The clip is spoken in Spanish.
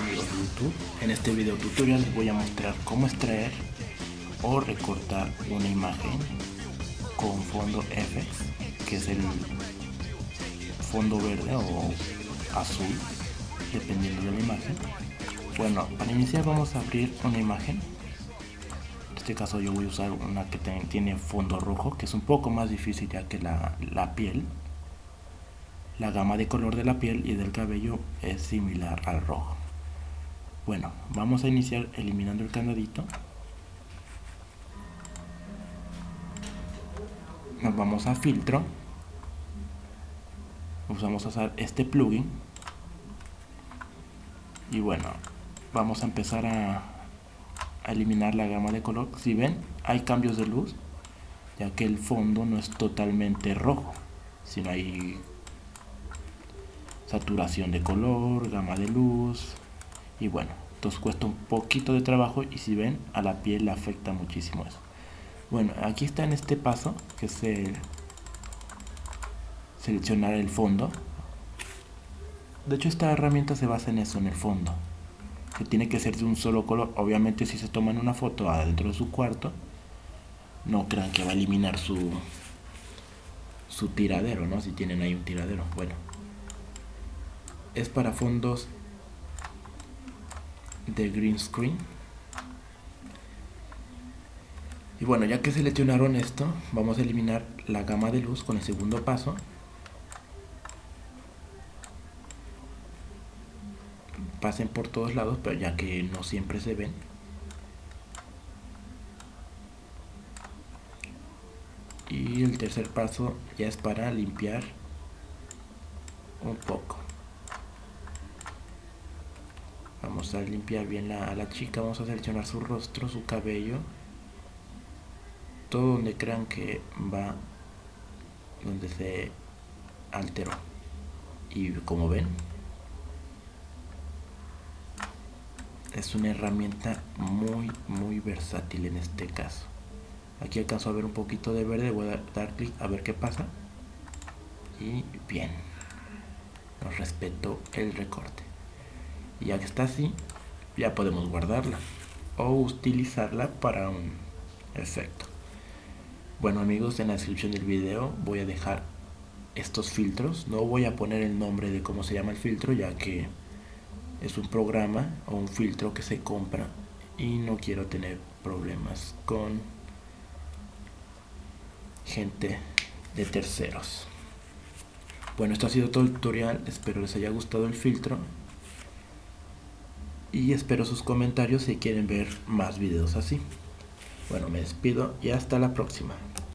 YouTube. En este video tutorial les voy a mostrar cómo extraer o recortar una imagen con fondo FX, que es el fondo verde o azul, dependiendo de la imagen. Bueno, para iniciar vamos a abrir una imagen. En este caso yo voy a usar una que tiene fondo rojo, que es un poco más difícil ya que la, la piel la gama de color de la piel y del cabello es similar al rojo. Bueno, vamos a iniciar eliminando el candadito. Nos vamos a filtro. Vamos a usar este plugin. Y bueno, vamos a empezar a, a eliminar la gama de color. Si ven, hay cambios de luz, ya que el fondo no es totalmente rojo, sino hay saturación de color, gama de luz y bueno, entonces cuesta un poquito de trabajo y si ven a la piel le afecta muchísimo eso. Bueno, aquí está en este paso que es el seleccionar el fondo. De hecho esta herramienta se basa en eso, en el fondo. Que tiene que ser de un solo color. Obviamente si se toman una foto adentro de su cuarto, no crean que va a eliminar su, su tiradero, ¿no? Si tienen ahí un tiradero. Bueno, es para fondos de green screen. Y bueno ya que seleccionaron esto vamos a eliminar la gama de luz con el segundo paso. Pasen por todos lados pero ya que no siempre se ven. Y el tercer paso ya es para limpiar un poco vamos a limpiar bien a la chica vamos a seleccionar su rostro su cabello. Todo donde crean que va donde se alteró. Y como ven es una herramienta muy muy versátil en este caso. Aquí alcanzo a ver un poquito de verde voy a dar clic a ver qué pasa. Y bien nos respeto el recorte y ya que está así ya podemos guardarla o utilizarla para un efecto. Bueno amigos en la descripción del video voy a dejar estos filtros. No voy a poner el nombre de cómo se llama el filtro ya que es un programa o un filtro que se compra y no quiero tener problemas con gente de terceros. Bueno esto ha sido todo el tutorial. Espero les haya gustado el filtro y espero sus comentarios si quieren ver más videos así. Bueno, me despido y hasta la próxima.